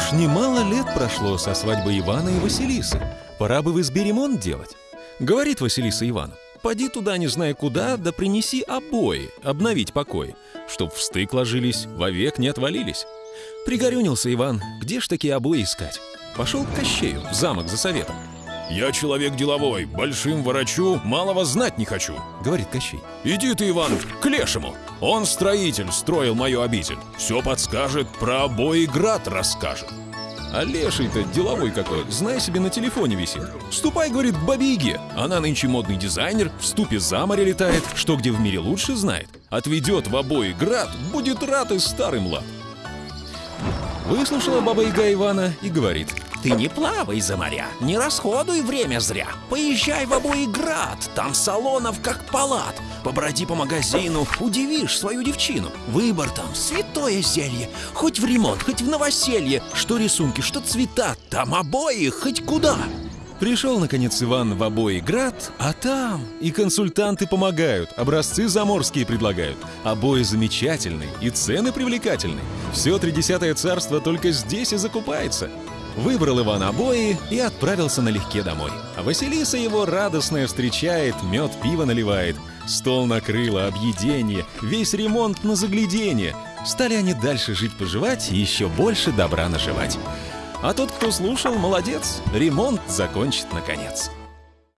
Уж немало лет прошло со свадьбы Ивана и Василисы. Пора бы в избе ремонт делать. Говорит Василиса Ивану. Поди туда, не зная куда, да принеси обои, обновить покой, чтоб в стык ложились, вовек не отвалились. Пригорюнился Иван, где ж такие обои искать? Пошел к Кощею, в замок за советом. «Я человек деловой, большим ворочу, малого знать не хочу», — говорит Кощей. «Иди ты, Иван, к Лешему. Он строитель, строил мою обитель. Все подскажет, про обои град расскажет». А леший-то деловой какой, знай себе, на телефоне висит. Ступай, говорит, к бабе Яге. Она нынче модный дизайнер, в ступе за море летает, что где в мире лучше знает. Отведет в обои град, будет рад и старый млад. Выслушала баба Яга Ивана и говорит. Ты не плавай за моря, не расходуй время зря. Поезжай в обои град, там салонов как палат. Поброди по магазину, удивишь свою девчину. Выбор там святое зелье, хоть в ремонт, хоть в новоселье. Что рисунки, что цвета, там обои хоть куда. Пришел, наконец, Иван в обои град, а там и консультанты помогают, образцы заморские предлагают. Обои замечательные и цены привлекательные. Все тридесятое царство только здесь и закупается. Выбрал Иван обои и отправился налегке домой. А Василиса его радостная встречает, мед пиво наливает. Стол накрыла, объедение, весь ремонт на заглядение. Стали они дальше жить-поживать и еще больше добра наживать. А тот, кто слушал, молодец, ремонт закончит наконец.